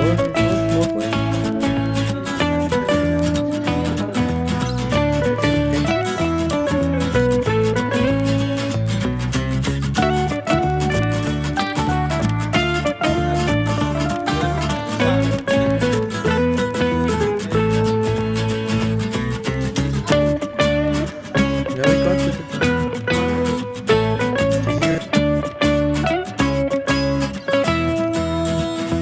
Lord.